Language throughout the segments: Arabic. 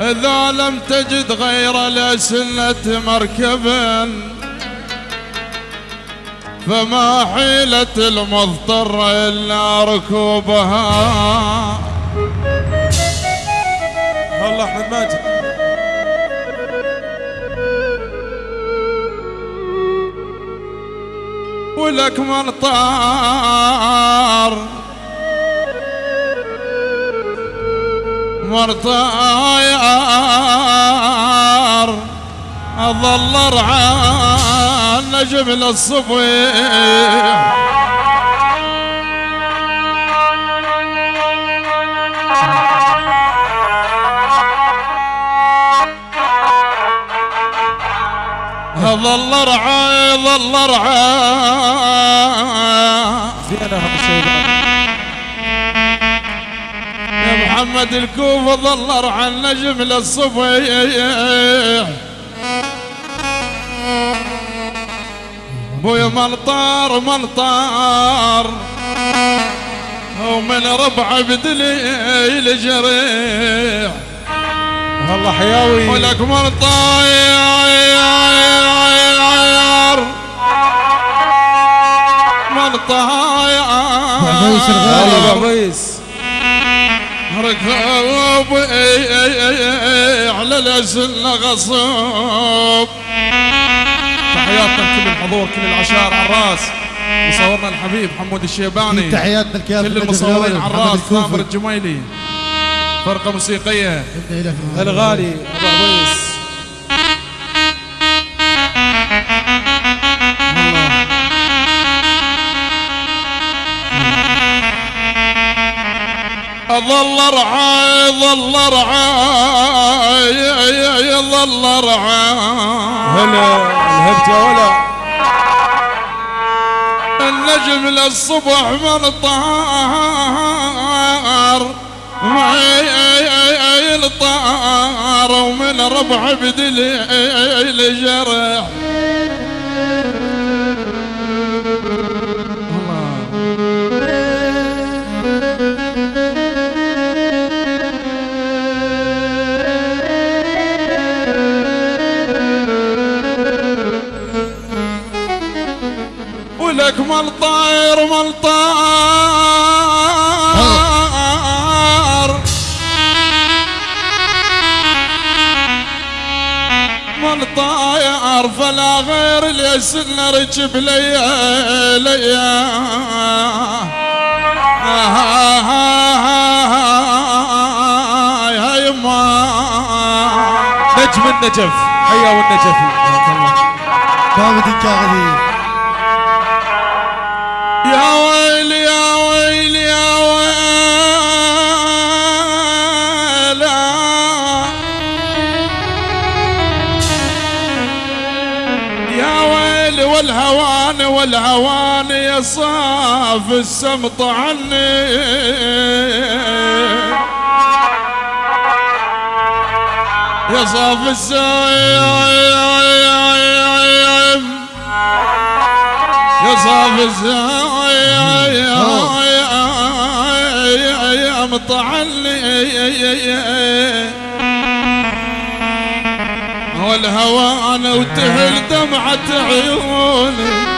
إذا لم تجد غير لسنة مركب فما حيلة المضطر إلا ركوبها. الله احمد ماجد ولك من طار مرطاير أظل رعان نجم للصبيح ظل رعاي ظل رعاي زين اهم الشيبان محمد الكوفة ظل رعى النجم للصبيح بويا ملطار ملطار. ومن ربع بدليل جريح. والله حياوي. ولك ملطاير ملطاير بعبيس ركوب على الأسل غصوب تحياتنا لكل الحضور كل العشائر على الراس. مصورنا الحبيب حمود الشيباني. تحياتنا كل المصورين على الراس ثامر الجميلي. فرقة موسيقية. الغالي أبو عبيس ظل رعاي ظل رعاي ظل رعاي. هلا الهبت يا ولا. النجم للصبح من طار معي طار ومن ربع بدليل جرح. طاير مال طار مال طاير فلا غير اليسن ركب ليا ليا. هاي ما. نجم النجف حيا والنجفي داود الكاغدي والهوان صاف السمط عني يا صاف السايم يا صاف الزايم طعني والهوان وتهل دمعة عيوني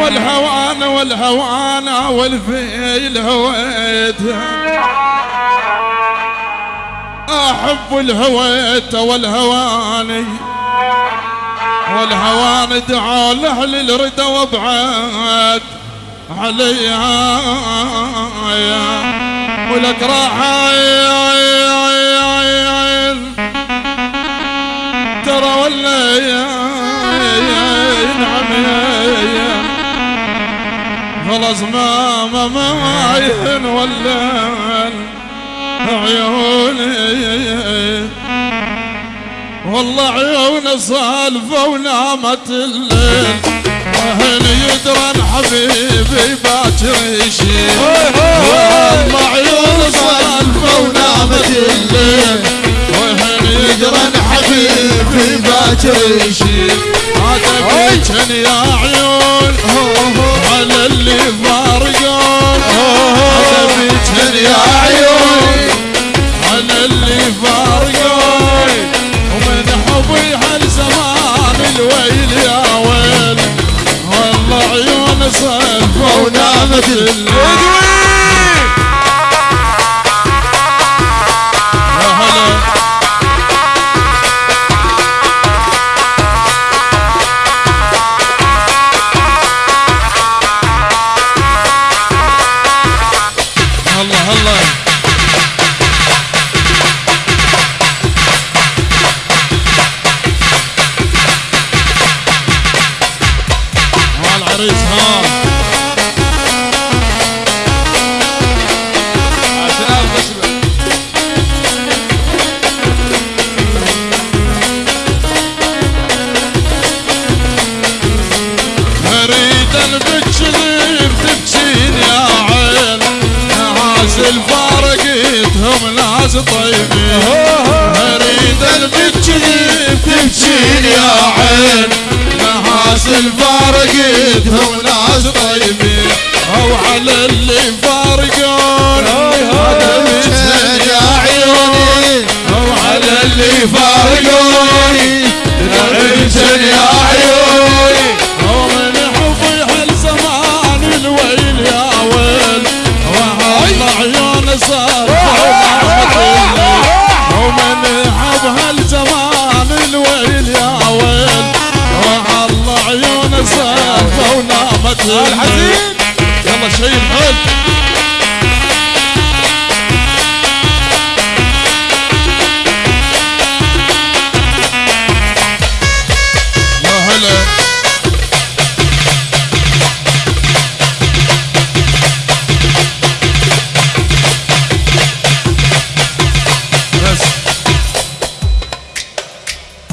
والهوان والهوان والفيل هويت. أحب الهويت والهواني والهوان دعا له للردى وابعد عليها. ولك راح خلاص ما ما ما ين ولا عيوني. والله عيون صالفة ونامت الليل. وهن يدرن حبيبي باكر يشيل والله عيون صالفة ونامت الليل. وهن يدرن حبيبي باكر يشيل بيجن يا عيون. على اللي فارقون حسبتهن يا عيوني أنا اللي فارقون ومن حبي هالزمان الويل يا ويل؟ والله عيون صفه ونامت الفارقتهم ناس طيبين. اريد البتشذيب تبكين يا عين. ناس الفارقتهم ناس طيبين. أو على اللي فارقون. بيتهن يا عيوني أو على اللي فارقوني بيتهن يا عيوني الحزين يلا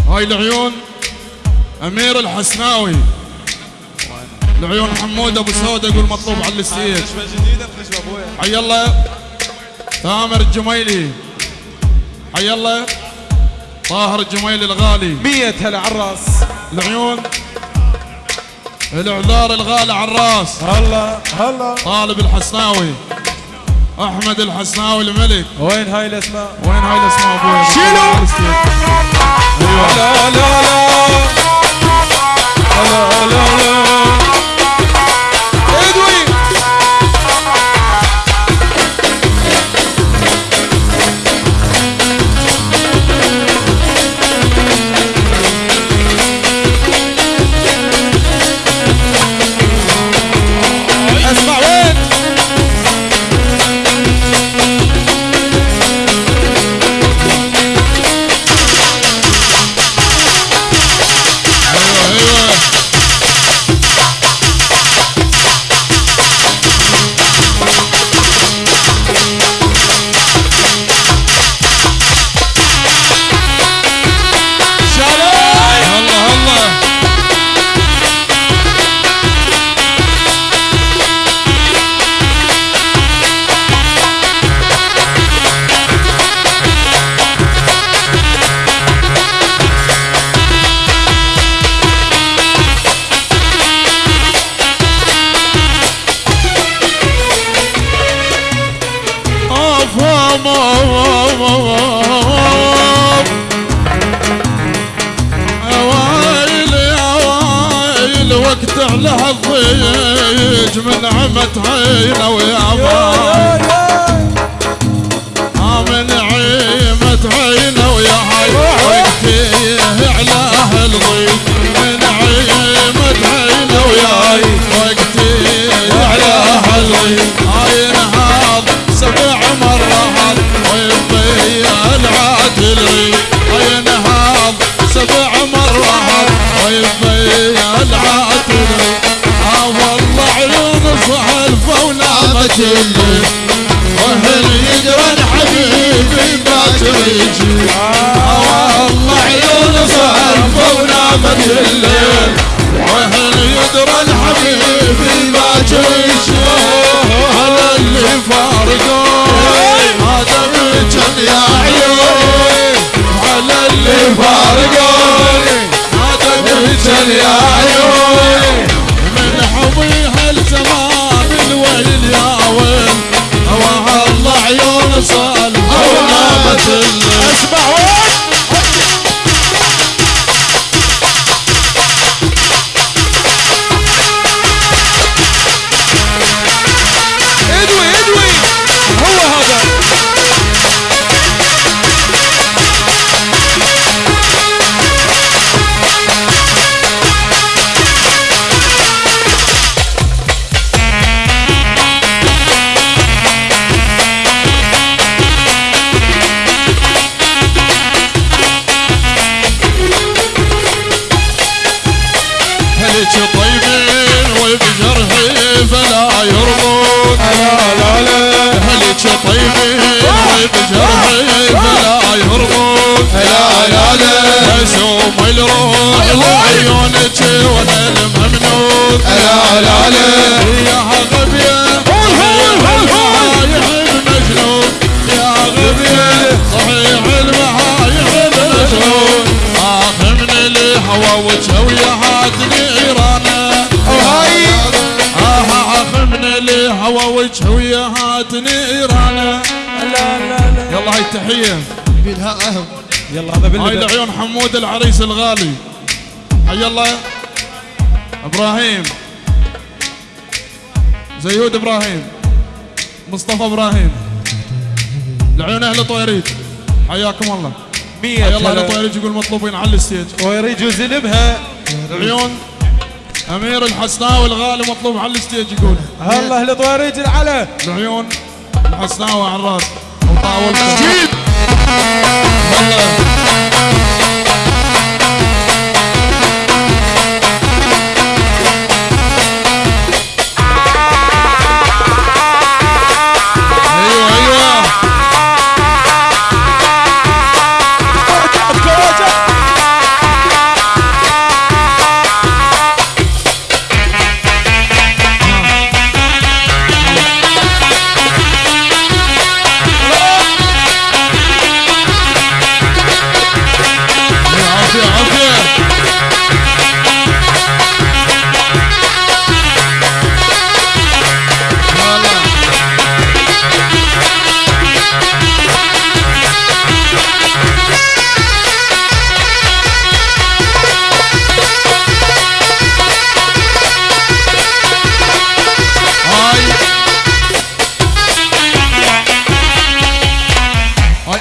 هاي العيون أمير الحسناوي. العيون حمود أبو سود يقول مطلوب على أبويا. حي الله. تامر الجميلي. حي الله. طاهر الجميلي الغالي. مية هلا عالراس العيون الاعذار الغالي على الراس. هلا هلا. طالب الحسناوي. أحمد الحسناوي الملك. وين هاي الأسماء؟ وين هاي الأسماء أبويا؟ شيلوا. أيوه لا لا لا. لا لا لا ويا ما الليل وهل يقرا حبيبي باكر يجي والله عيون صحلفة ونامت الليل وهل يدرى الحبيبي باكر يجي هلا اللي فارقون هذا بيجن يا عيوني على اللي فارقوني هذا بيجن يا عيوني الممنون لا لا لا يا غبية صحيح المهايح مجنون يا غبية صحيح المهايح مجنون آخ من الهوى وجهويات نيرانه وهاي آه آخ من الهوى وجهويات نيرانه لا لا لا يلا هاي التحية يلا هذا هاي لعيون حمود العريس الغالي. حي الله. إبراهيم. زيود إبراهيم. مصطفى إبراهيم. لعيون أهل طويريج حياكم الله. مية حي الله أهل هلا. طويريج يقول مطلوبين على الستيج. ويريد وزنبها لعيون أمير الحسناوي الغالي مطلوب على الستيج يقول. الله لطواريج العلا لعيون الحسناوي على الراس وطاولته والله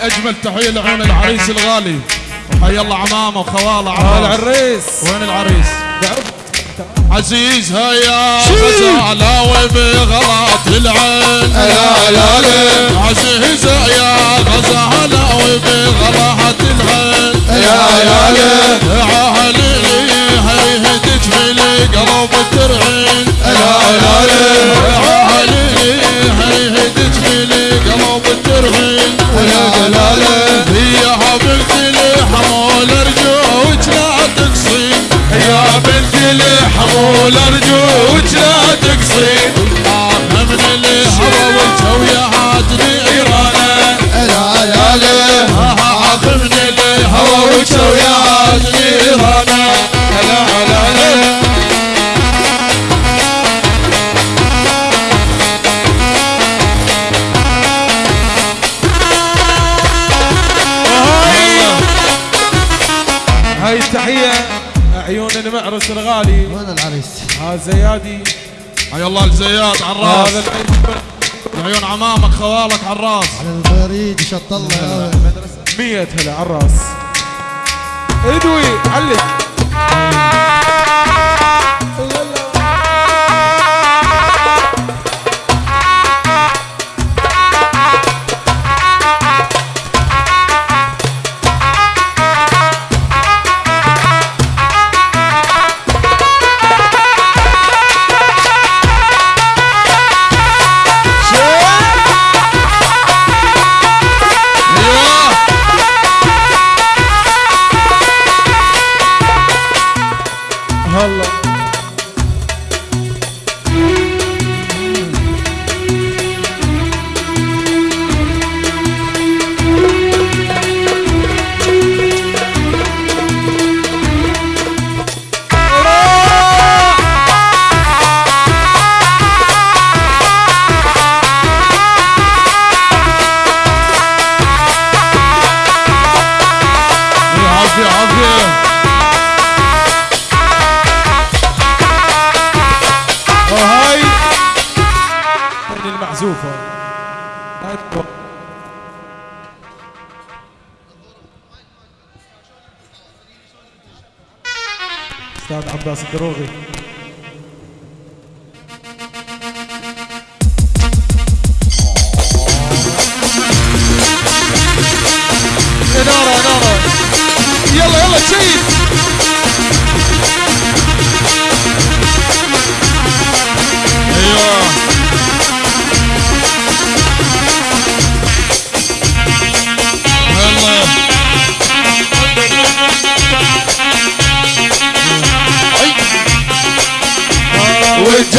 أجمل تحية لعيون العريس الغالي. وحي الله عمامة وخواله عمامة. العريس؟ وين العريس؟ عزيز هيا غزالة وبغلط العين. لا لا لا. عزيز يا غزالة وبغلط العين. يا يا لا. عهلي هيهدج في القلب ترعين. لا لا لا. الحمول ارجوك لا تقصين الله الزيات على الراس. عيون عمامك خوالك على الراس. على البريد شط الله. مية هلا على الراس. ادوي علق. أستاذ عباس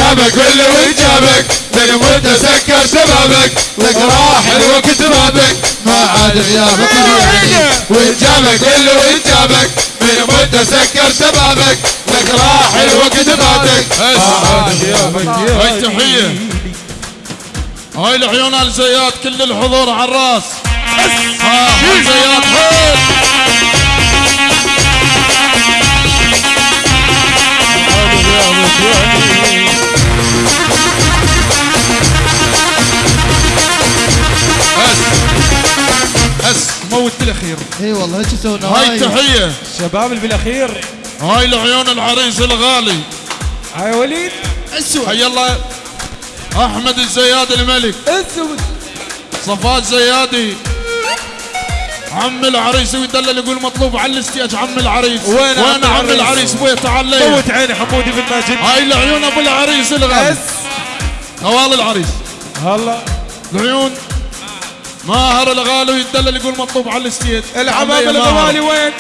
جابك واللي وجابك من متسكر سببك لك راح الوقت بابك. ما عاد غيابك وجابك واللي وجابك من متسكر سببك لك راح الوقت بابك. ما عاد غيابك هاي تحية. هاي العيون الزيات كل الحضور على الراس. ها هاي زيات هاي هس موت بالأخير. إي والله إيش يسوون هاي تحية شباب اللي بالأخير. هاي العيون العريس الغالي. هاي وليد. حي الله. أحمد الزياد الملك. أسود. صفاء زيادي عم العريس ويدلل يقول مطلوب على الاستياج عم العريس. وين عم وين عم العريس؟ العريس؟ بويا تعال لي موت عيني حمودي بن ماجد هاي العيون أبو العريس الغالي. بس نوال العريس. هلا. العيون ماهر الغالي ويدلل يقول مطلوب على الاستياج العمام. الغوالي وين؟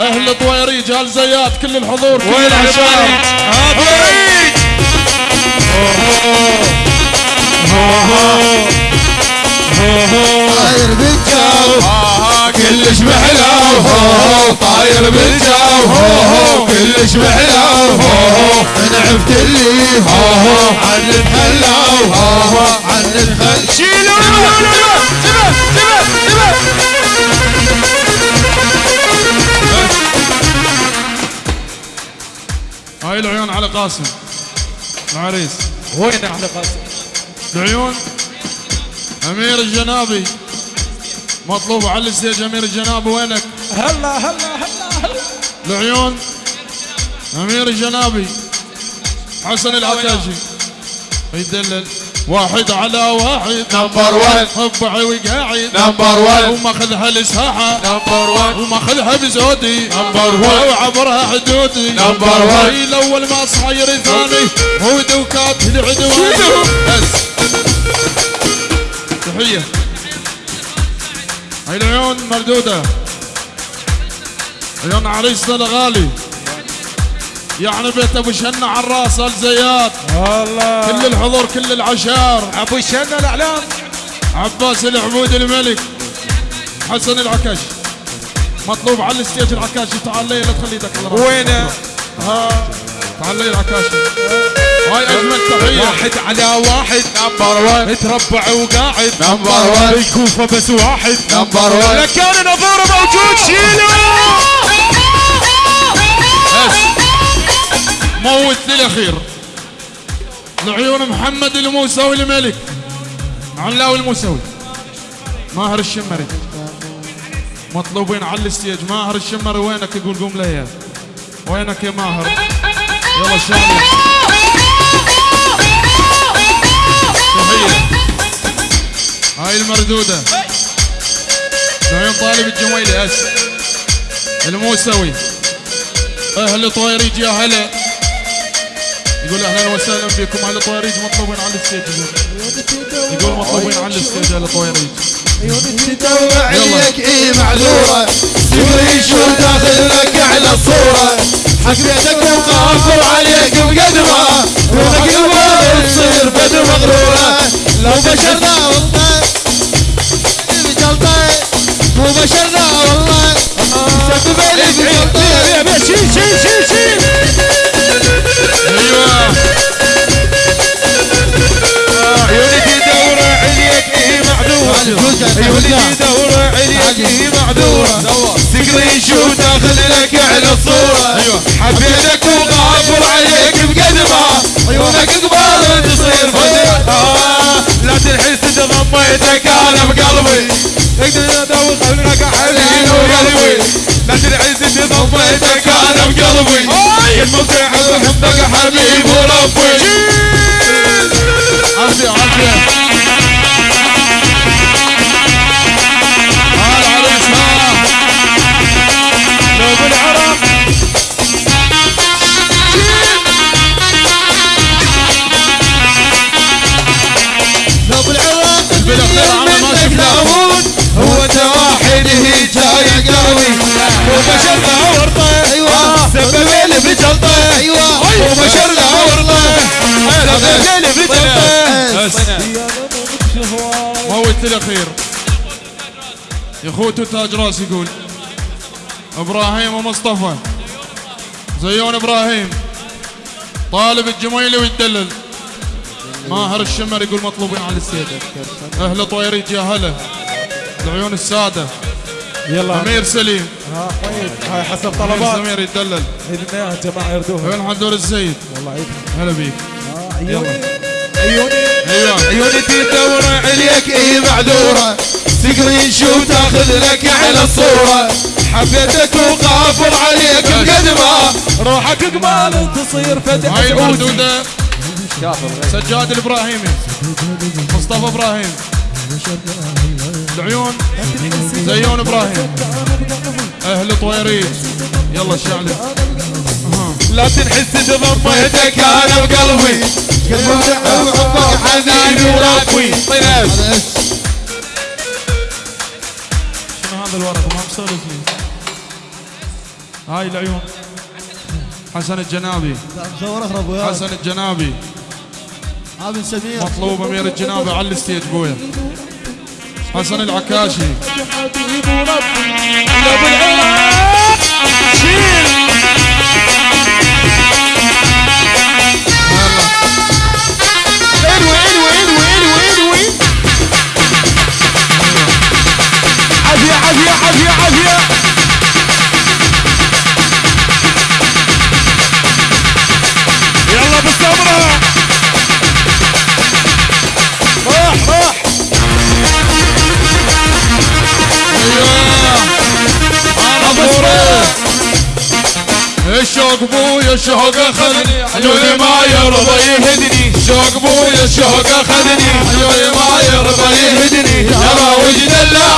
أهل طويريج أهل زيات كل الحضور وين العشاء. العشاء؟ طاير بالجو كلش محلاو هو هو طاير بالجو هو هو كلش هو هو عفت اللي هو هو عن الحلاو هو هو عن شيلوا هاي العيون على قاسم. العريس وين أحلى قاسم؟ العيون. أمير الجنابي. مطلوب على الستيج أمير الجنابي وينك؟ هلا هلا هلا هلا. العيون أمير الجنابي حسن العكاجي يدلل. واحد على واحد. number 1 ربعي وقاعد. number 1 وماخذها الساحه number 1 وماخذها بزودي number 1 وعبرها حدودي. number one. هاي الأول ما صاير ثاني. هو دوكات العدوان بس. تحية. هاي العيون مردودة. عيون عريسنا الغالي. يعني بيت أبو شنة على الراس الزيات. الله كل الحضور كل العشار. أبو الشنه الأعلام. عباس العبود الملك. حسن العكاش. مطلوب على الستيج العكاشي تعال لي لا تخلي إيدك على. وينه؟ ها. تعال لي العكاشي هاي أجمل تحيه واحد على واحد نمبر 1 متربع وقاعد. نمبر 1 الكوفة بس واحد. نمبر 1 لكان نظوره موجود. شيلوا موت للاخير العيون محمد الموسوي الملك. علاوي الموسوي. ماهر الشمري. مطلوبين على الستيج. ماهر الشمري وينك يقول قوم لي وينك يا ماهر؟ يلا تحية. هاي المردودة. العيون طالب الجميلي أس. الموسوي. أهل طويريج يا هلا يقول أهلا وسهلا بكم أهل طويريج مطلوبين على ال stage. يقول. مطلوبين على ال stage أهل طويريج تدور عليك اي معذورة؟ screen shot اخذ لك على الصورة؟ حبيتك وقافوا عليك بقدمة. روحك الوالد تصير فد مغرورة. لو بشرنا والله بجلطة. مو بشرنا والله. شيل شيل شيل أيوه عيونك يدور عليك إيه إيه معذورة سكرين شو داخل لك على الصورة أيوه حبيتك وغافر عليك بقدمة عيونك قبال تصير فد آه، لا تنحس إذا ضميتك أنا بقلبي أقدر ادور قلبك حبيبي وقلبي ضميتك أنا بقلبي الموضوع بحبك حبيب وربي عافيه عافيه ها العريس ها لو بالعرب لو بالعراق بالاخير على ما شفناه هو واحد هي جاي وبشرنا أيوه. أيوه. وبشرنا موت الأخير. يا اخوته تاج راس يقول. إبراهيم ومصطفى. زيون إبراهيم. طالب الجميلي ويدلل ماهر الشمر يقول مطلوبين على ال stage أهل طويريج يا هلا العيون السادة. يلا. أمير سليم. ها طيب. هاي حسب طلبات. سمير يدلل اذن يا جماعة يردوها. وين حدور الزيد والله عيدها هلا بيك. عيوني عيوني أيوه عيوني تدور عليك إي معذورة. screen shot اخذ لك على الصورة. حبيتك وقافل عليك بقدمة روحك قبال تصير فدح هاي سجاد الابراهيمي مصطفى إبراهيم. العيون. زيون إبراهيم. أهل طويريت يلا الشعلي لا تنحس تضميتك أنا بقلبي. حنين وربي طيب شنو هذا الورق ما مسولف لي هاي العيون حسن الجنابي حسن الجنابي. سمير مطلوب أمير الجنابي على الستيج بويا حسن العكاشي. بويا الشوق عيوني ما يرضى يهدني. شوق بويا الشوق اخذني عيوني ما يرضى يهدني. ترى وجد الله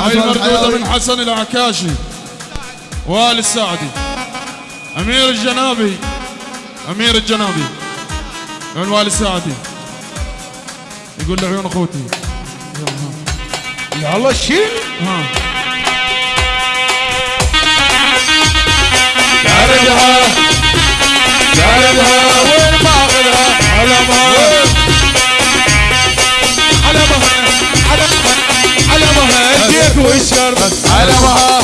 هاي المردودة من حسن العكاشي والي السعدي. أمير الجنابي. أمير الجنابي. من والي السعدي. يقول لعيون أخوتي. يلا شيل. ها. قاربها قاربها وين باغلها علمها Hayır bu iş baha